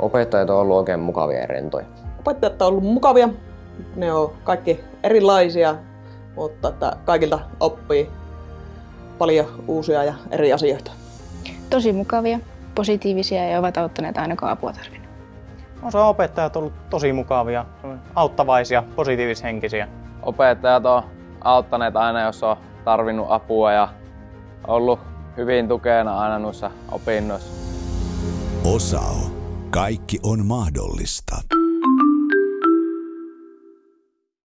Opettajat on ollut oikein mukavia ja rentoja. Opettajat on ollut mukavia. Ne on kaikki erilaisia, mutta että kaikilta oppii paljon uusia ja eri asioita. Tosi mukavia, positiivisia ja ovat auttaneet aina kun apua tarvinnut. No, se on opettajat ollut tosi mukavia, auttavaisia, positiivishenkisiä. Opettajat on auttaneet aina, jos on tarvinnut apua ja ollut hyvin tukena aina noissa opinnoissa. Osao. Kaikki on mahdollista.